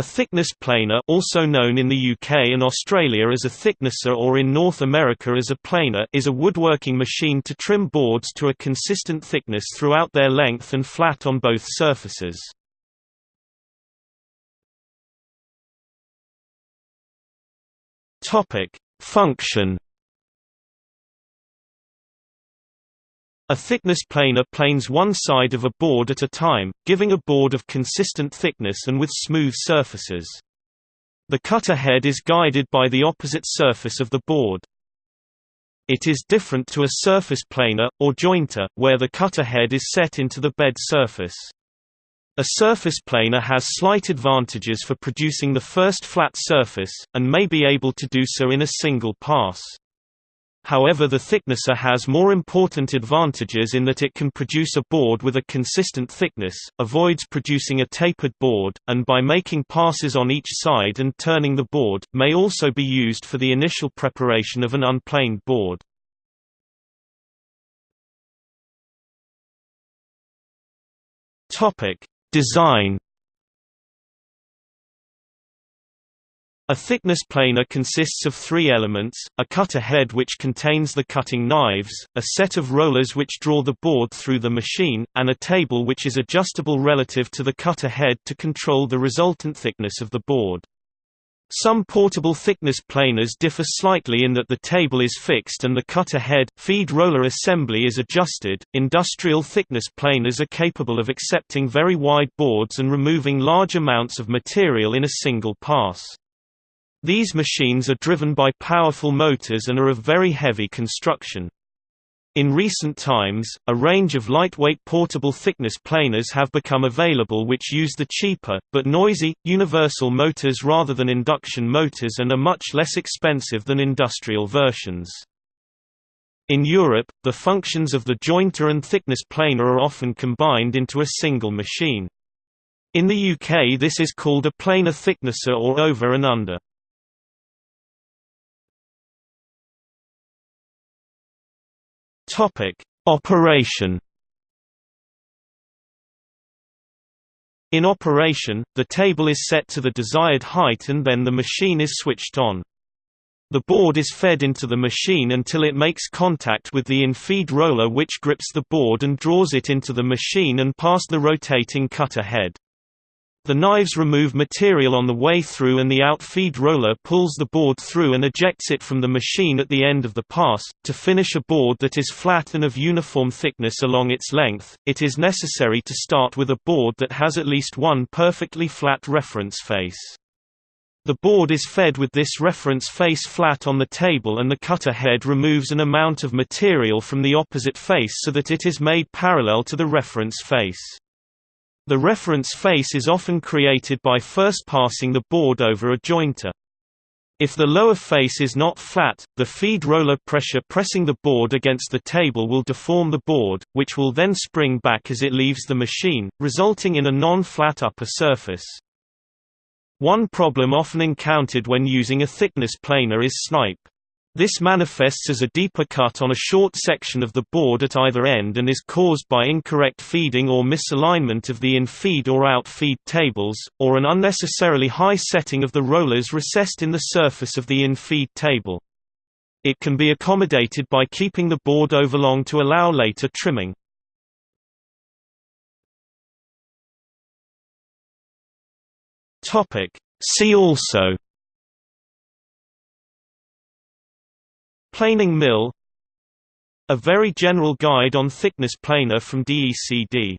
A thickness planer also known in the UK and Australia as a thicknesser or in North America as a planer is a woodworking machine to trim boards to a consistent thickness throughout their length and flat on both surfaces. Function A thickness planer planes one side of a board at a time, giving a board of consistent thickness and with smooth surfaces. The cutter head is guided by the opposite surface of the board. It is different to a surface planer, or jointer, where the cutter head is set into the bed surface. A surface planer has slight advantages for producing the first flat surface, and may be able to do so in a single pass. However the thicknesser has more important advantages in that it can produce a board with a consistent thickness, avoids producing a tapered board, and by making passes on each side and turning the board, may also be used for the initial preparation of an unplaned board. Design A thickness planer consists of three elements, a cutter head which contains the cutting knives, a set of rollers which draw the board through the machine, and a table which is adjustable relative to the cutter head to control the resultant thickness of the board. Some portable thickness planers differ slightly in that the table is fixed and the cutter head feed roller assembly is adjusted. Industrial thickness planers are capable of accepting very wide boards and removing large amounts of material in a single pass. These machines are driven by powerful motors and are of very heavy construction. In recent times, a range of lightweight portable thickness planers have become available which use the cheaper, but noisy, universal motors rather than induction motors and are much less expensive than industrial versions. In Europe, the functions of the jointer and thickness planer are often combined into a single machine. In the UK this is called a planer thicknesser or over and under. Topic: Operation. In operation, the table is set to the desired height and then the machine is switched on. The board is fed into the machine until it makes contact with the in-feed roller which grips the board and draws it into the machine and past the rotating cutter head. The knives remove material on the way through and the out-feed roller pulls the board through and ejects it from the machine at the end of the pass. To finish a board that is flat and of uniform thickness along its length, it is necessary to start with a board that has at least one perfectly flat reference face. The board is fed with this reference face flat on the table and the cutter head removes an amount of material from the opposite face so that it is made parallel to the reference face. The reference face is often created by first passing the board over a jointer. If the lower face is not flat, the feed roller pressure pressing the board against the table will deform the board, which will then spring back as it leaves the machine, resulting in a non-flat upper surface. One problem often encountered when using a thickness planer is snipe. This manifests as a deeper cut on a short section of the board at either end and is caused by incorrect feeding or misalignment of the in-feed or out-feed tables, or an unnecessarily high setting of the rollers recessed in the surface of the in-feed table. It can be accommodated by keeping the board overlong to allow later trimming. See also Planing mill A very general guide on thickness planer from DECD